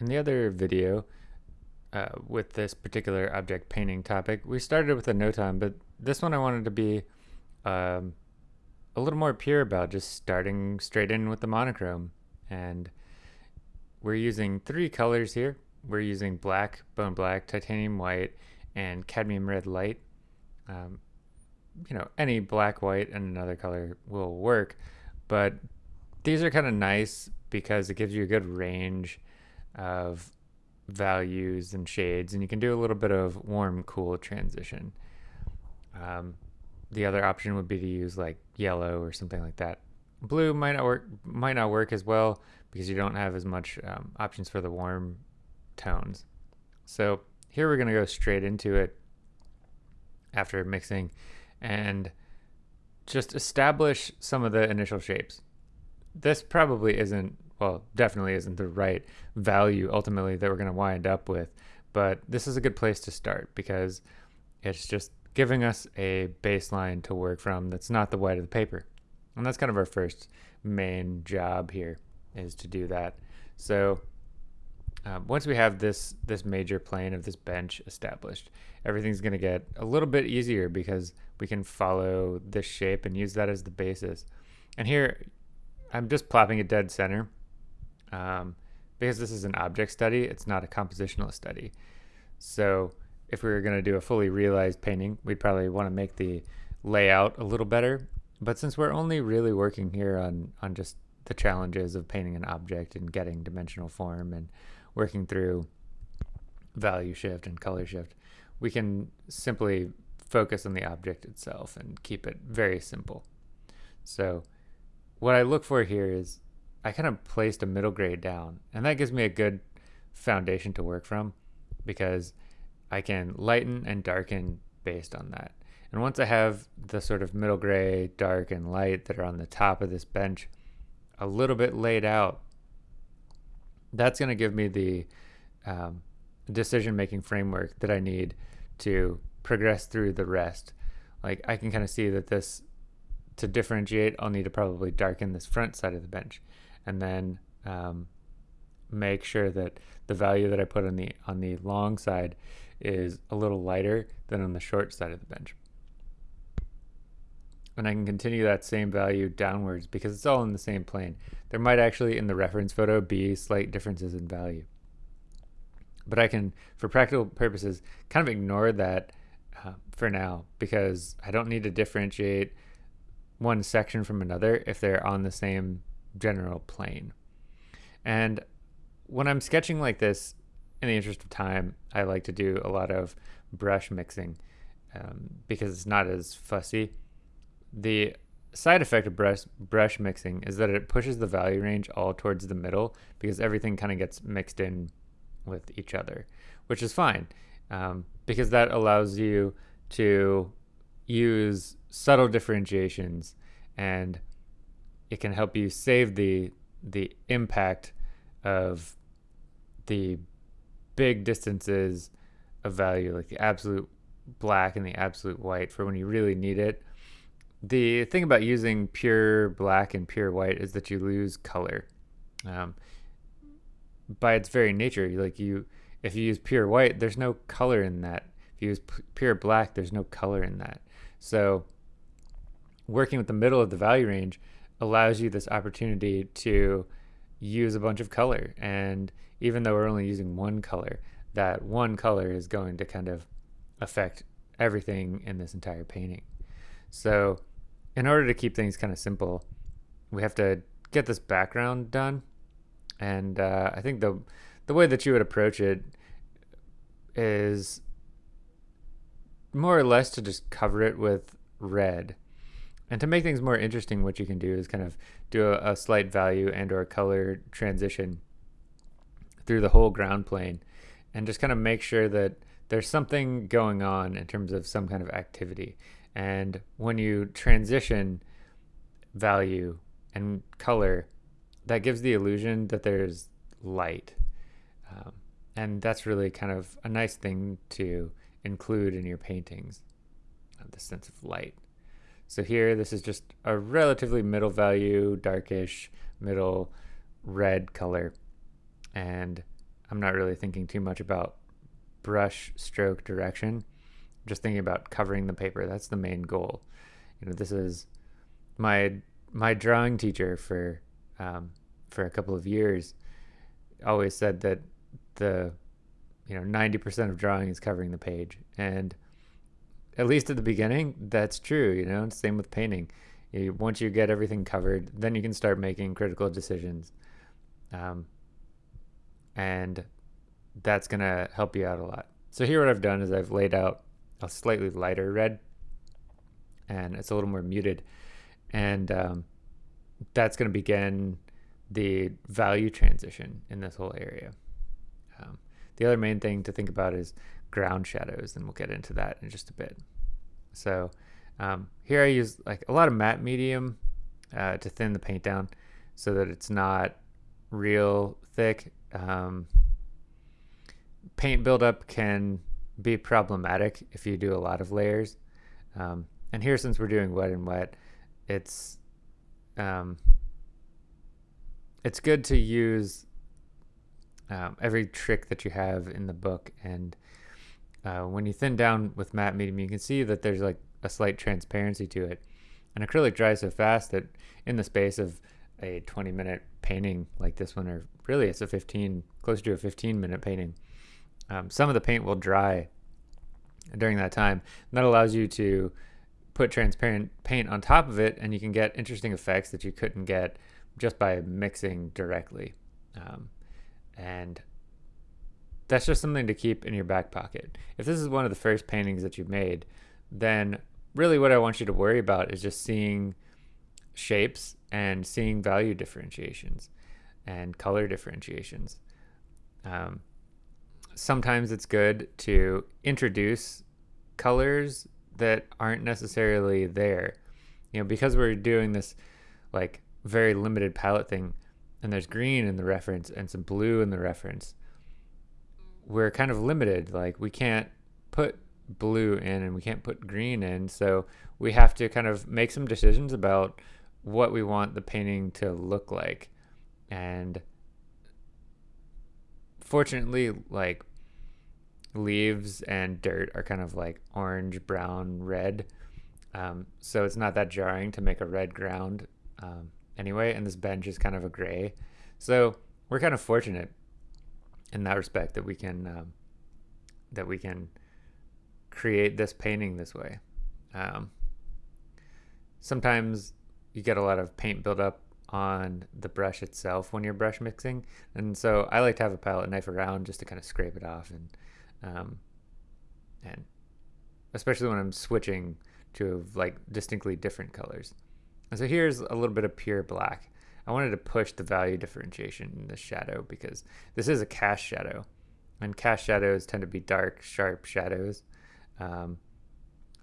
In the other video, uh, with this particular object painting topic, we started with a notan, but this one I wanted to be um, a little more pure about just starting straight in with the monochrome. And we're using three colors here. We're using black, bone black, titanium white, and cadmium red light. Um, you know, any black, white, and another color will work, but these are kind of nice because it gives you a good range of values and shades, and you can do a little bit of warm, cool transition. Um, the other option would be to use like yellow or something like that. Blue might not work, might not work as well because you don't have as much um, options for the warm tones. So here we're going to go straight into it after mixing and just establish some of the initial shapes. This probably isn't, well, definitely isn't the right value ultimately that we're going to wind up with, but this is a good place to start because it's just giving us a baseline to work from that's not the white of the paper. And that's kind of our first main job here is to do that. So um, once we have this this major plane of this bench established, everything's going to get a little bit easier because we can follow this shape and use that as the basis. And here, I'm just plopping it dead center um, because this is an object study. It's not a compositional study. So if we were going to do a fully realized painting, we'd probably want to make the layout a little better. But since we're only really working here on, on just the challenges of painting an object and getting dimensional form and working through value shift and color shift, we can simply focus on the object itself and keep it very simple. So what I look for here is I kind of placed a middle grade down and that gives me a good foundation to work from because I can lighten and darken based on that. And once I have the sort of middle gray, dark, and light that are on the top of this bench a little bit laid out, that's going to give me the um, decision making framework that I need to progress through the rest. Like I can kind of see that this, to differentiate, I'll need to probably darken this front side of the bench and then um, make sure that the value that I put on the on the long side is a little lighter than on the short side of the bench. And I can continue that same value downwards because it's all in the same plane. There might actually in the reference photo be slight differences in value. But I can, for practical purposes, kind of ignore that uh, for now because I don't need to differentiate one section from another if they're on the same general plane. And when I'm sketching like this, in the interest of time, I like to do a lot of brush mixing um, because it's not as fussy. The side effect of brush, brush mixing is that it pushes the value range all towards the middle because everything kind of gets mixed in with each other, which is fine um, because that allows you to use subtle differentiations and it can help you save the the impact of the big distances of value, like the absolute black and the absolute white for when you really need it. The thing about using pure black and pure white is that you lose color. Um, by its very nature, like you, if you use pure white, there's no color in that. If you use pure black, there's no color in that. So working with the middle of the value range allows you this opportunity to use a bunch of color. And even though we're only using one color, that one color is going to kind of affect everything in this entire painting. So in order to keep things kind of simple, we have to get this background done. And uh, I think the the way that you would approach it is more or less to just cover it with red and to make things more interesting, what you can do is kind of do a, a slight value and or color transition through the whole ground plane and just kind of make sure that there's something going on in terms of some kind of activity. And when you transition value and color, that gives the illusion that there's light. Um, and that's really kind of a nice thing to include in your paintings, the sense of light. So here, this is just a relatively middle value, darkish, middle red color. And I'm not really thinking too much about brush stroke direction. I'm just thinking about covering the paper. That's the main goal. You know, this is my my drawing teacher for um, for a couple of years always said that the you know 90% of drawing is covering the page and at least at the beginning that's true you know same with painting. You, once you get everything covered then you can start making critical decisions. Um, and that's going to help you out a lot. So here what i've done is i've laid out a slightly lighter red and it's a little more muted. And um, that's going to begin the value transition in this whole area. Um, the other main thing to think about is ground shadows, and we'll get into that in just a bit. So um, here I use like a lot of matte medium uh, to thin the paint down so that it's not real thick. Um, paint buildup can be problematic if you do a lot of layers. Um, and here, since we're doing wet and wet, it's um, it's good to use um, every trick that you have in the book. And uh, when you thin down with matte medium, you can see that there's like a slight transparency to it. And acrylic dries so fast that in the space of a 20 minute painting like this one, or really it's a 15, close to a 15 minute painting, um, some of the paint will dry during that time. And that allows you to put transparent paint on top of it and you can get interesting effects that you couldn't get just by mixing directly. Um, and that's just something to keep in your back pocket. If this is one of the first paintings that you've made, then really what I want you to worry about is just seeing shapes and seeing value differentiations and color differentiations. Um, sometimes it's good to introduce colors that aren't necessarily there. You know, because we're doing this like very limited palette thing, and there's green in the reference and some blue in the reference, we're kind of limited. Like we can't put blue in and we can't put green in, so we have to kind of make some decisions about what we want the painting to look like. And fortunately, like leaves and dirt are kind of like orange, brown, red. Um, so it's not that jarring to make a red ground. Um, anyway, and this bench is kind of a gray. So we're kind of fortunate in that respect that we can um, that we can create this painting this way. Um, sometimes you get a lot of paint buildup on the brush itself when you're brush mixing, and so I like to have a palette knife around just to kind of scrape it off and um, and especially when I'm switching to like distinctly different colors. And so here's a little bit of pure black. I wanted to push the value differentiation in the shadow because this is a cast shadow. And cast shadows tend to be dark, sharp shadows. Um,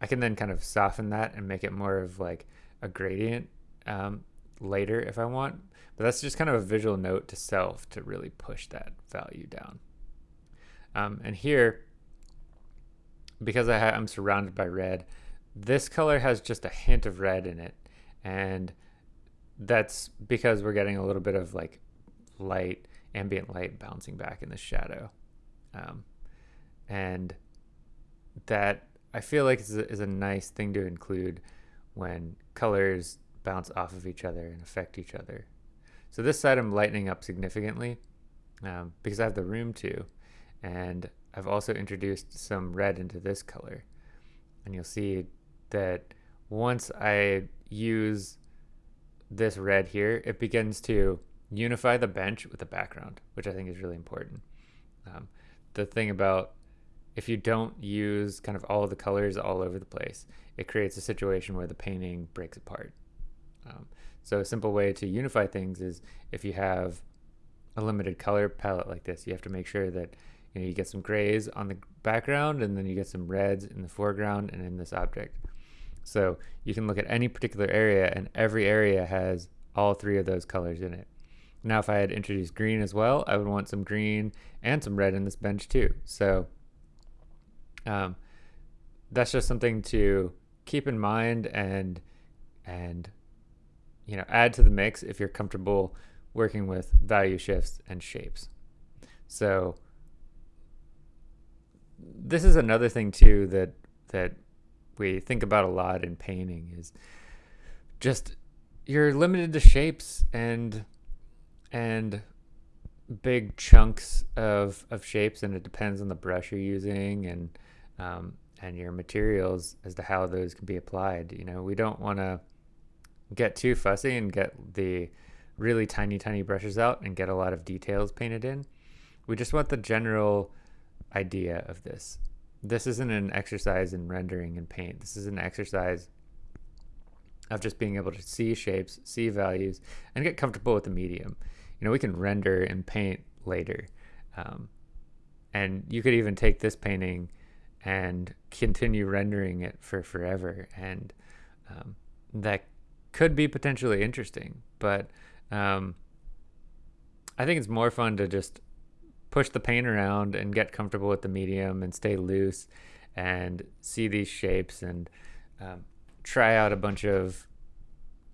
I can then kind of soften that and make it more of like a gradient um, later if I want. But that's just kind of a visual note to self to really push that value down. Um, and here, because I am surrounded by red, this color has just a hint of red in it and that's because we're getting a little bit of like light, ambient light bouncing back in the shadow. Um, and that I feel like is a, is a nice thing to include when colors bounce off of each other and affect each other. So this side I'm lightening up significantly um, because I have the room to. And I've also introduced some red into this color. And you'll see that once I use this red here, it begins to unify the bench with the background, which I think is really important. Um, the thing about if you don't use kind of all of the colors all over the place, it creates a situation where the painting breaks apart. Um, so a simple way to unify things is if you have a limited color palette like this, you have to make sure that you know you get some grays on the background and then you get some reds in the foreground and in this object. So you can look at any particular area and every area has all three of those colors in it. Now, if I had introduced green as well, I would want some green and some red in this bench too. So um, that's just something to keep in mind and and you know add to the mix if you're comfortable working with value shifts and shapes. So this is another thing too that that we think about a lot in painting is just you're limited to shapes and and big chunks of of shapes and it depends on the brush you're using and um, and your materials as to how those can be applied you know? We don't want to get too fussy and get the really tiny tiny brushes out and get a lot of details painted in. We just want the general idea of this this isn't an exercise in rendering and paint this is an exercise of just being able to see shapes, see values, and get comfortable with the medium. You know, we can render and paint later. Um, and you could even take this painting and continue rendering it for forever. And um, that could be potentially interesting. But um, I think it's more fun to just push the paint around and get comfortable with the medium and stay loose and see these shapes and um, try out a bunch of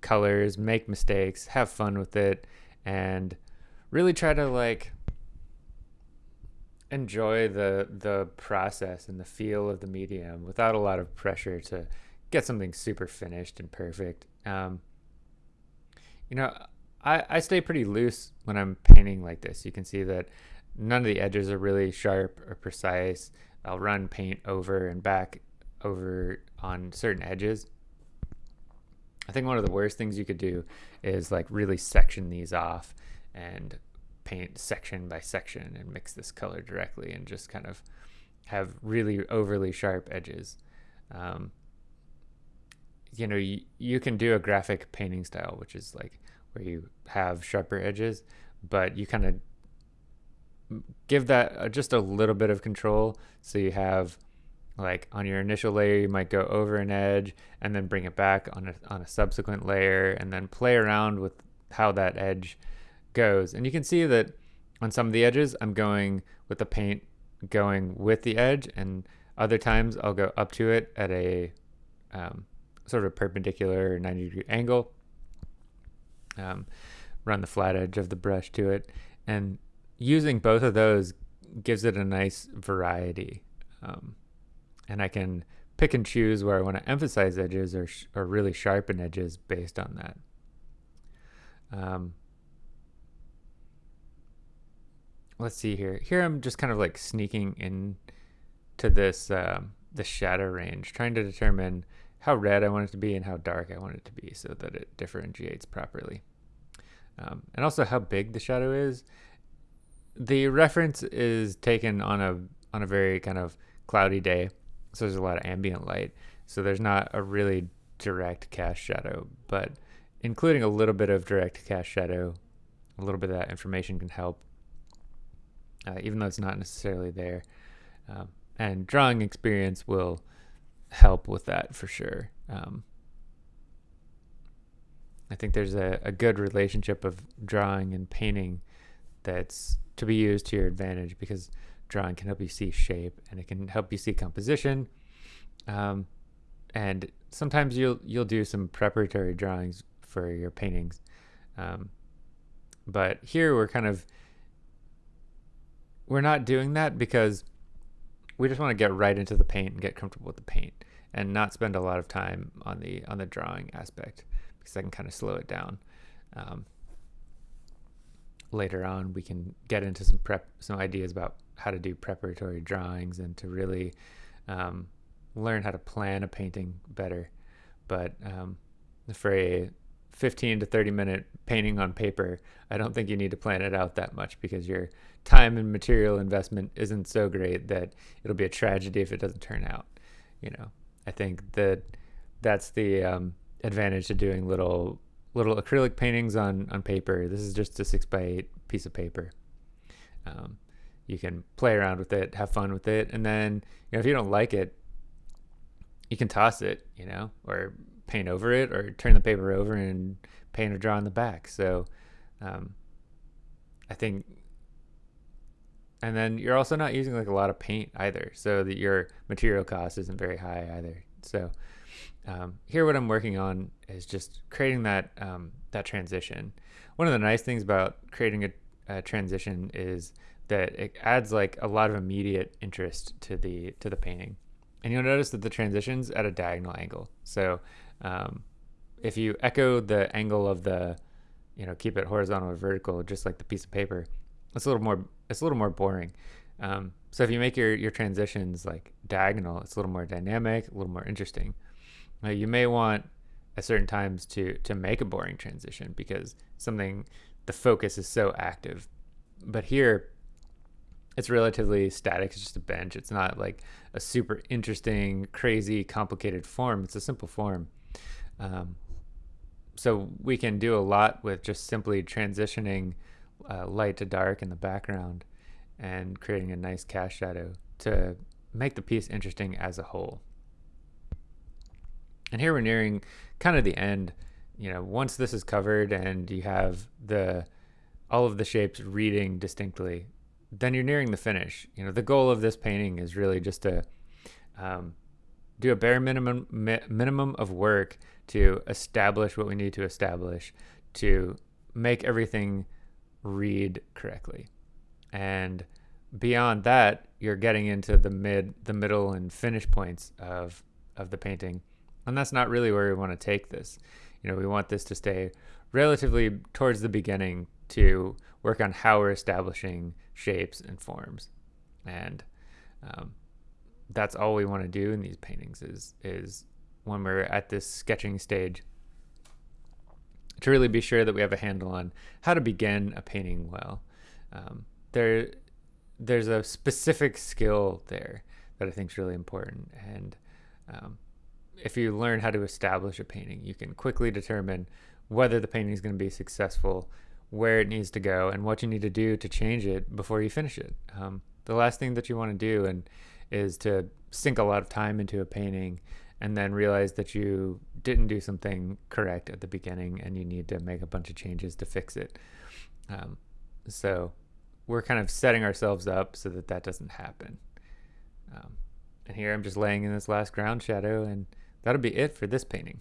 colors, make mistakes, have fun with it, and really try to like enjoy the the process and the feel of the medium without a lot of pressure to get something super finished and perfect. Um, you know, I, I stay pretty loose when I'm painting like this. You can see that none of the edges are really sharp or precise. I'll run paint over and back over on certain edges I think one of the worst things you could do is like really section these off and paint section by section and mix this color directly and just kind of have really overly sharp edges. Um, you know, you, you can do a graphic painting style, which is like where you have sharper edges, but you kind of give that just a little bit of control. So you have like on your initial layer you might go over an edge and then bring it back on a, on a subsequent layer and then play around with how that edge goes. And you can see that on some of the edges I'm going with the paint going with the edge and other times I'll go up to it at a um, sort of perpendicular 90 degree angle um, run the flat edge of the brush to it and using both of those gives it a nice variety um, and I can pick and choose where I want to emphasize edges or, or really sharpen edges based on that. Um, let's see here. Here I'm just kind of like sneaking in to this uh, the shadow range, trying to determine how red I want it to be and how dark I want it to be so that it differentiates properly. Um, and also how big the shadow is. The reference is taken on a on a very kind of cloudy day so there's a lot of ambient light. So there's not a really direct cast shadow, but including a little bit of direct cast shadow, a little bit of that information can help, uh, even though it's not necessarily there. Um, and drawing experience will help with that for sure. Um, I think there's a, a good relationship of drawing and painting that's to be used to your advantage because drawing can help you see shape and it can help you see composition. Um, and sometimes you'll you'll do some preparatory drawings for your paintings. Um, but here we're kind of we're not doing that because we just want to get right into the paint and get comfortable with the paint and not spend a lot of time on the on the drawing aspect because I can kind of slow it down. Um, later on, we can get into some prep, some ideas about how to do preparatory drawings and to really um, learn how to plan a painting better. But um, for a 15 to 30 minute painting on paper, I don't think you need to plan it out that much because your time and material investment isn't so great that it'll be a tragedy if it doesn't turn out. You know, I think that that's the um, advantage to doing little little acrylic paintings on on paper. This is just a six by eight piece of paper. Um, you can play around with it, have fun with it, and then you know if you don't like it, you can toss it, you know, or paint over it, or turn the paper over and paint or draw on the back. So, um, I think, and then you're also not using like a lot of paint either, so that your material cost isn't very high either. So, um, here what I'm working on is just creating that um, that transition. One of the nice things about creating a, a transition is that it adds like a lot of immediate interest to the to the painting. And you'll notice that the transitions at a diagonal angle. So um, if you echo the angle of the, you know, keep it horizontal or vertical, just like the piece of paper, it's a little more it's a little more boring. Um, so if you make your your transitions like diagonal, it's a little more dynamic, a little more interesting. You may want at certain times to to make a boring transition because something the focus is so active. But here it's relatively static. It's just a bench. It's not like a super interesting, crazy, complicated form. It's a simple form. Um, so we can do a lot with just simply transitioning uh, light to dark in the background and creating a nice cast shadow to make the piece interesting as a whole. And here we're nearing kind of the end. You know, once this is covered and you have the all of the shapes reading distinctly, then you're nearing the finish. You know, the goal of this painting is really just to um, do a bare minimum mi minimum of work to establish what we need to establish to make everything read correctly. And beyond that, you're getting into the mid, the middle, and finish points of of the painting, and that's not really where we want to take this. You know, we want this to stay relatively towards the beginning to work on how we're establishing shapes and forms, and um, that's all we want to do in these paintings is is when we're at this sketching stage to really be sure that we have a handle on how to begin a painting well. Um, there, there's a specific skill there that I think is really important, and um, if you learn how to establish a painting, you can quickly determine whether the painting is going to be successful, where it needs to go, and what you need to do to change it before you finish it. Um, the last thing that you want to do and is to sink a lot of time into a painting and then realize that you didn't do something correct at the beginning and you need to make a bunch of changes to fix it. Um, so we're kind of setting ourselves up so that that doesn't happen. Um, and here I'm just laying in this last ground shadow and that'll be it for this painting.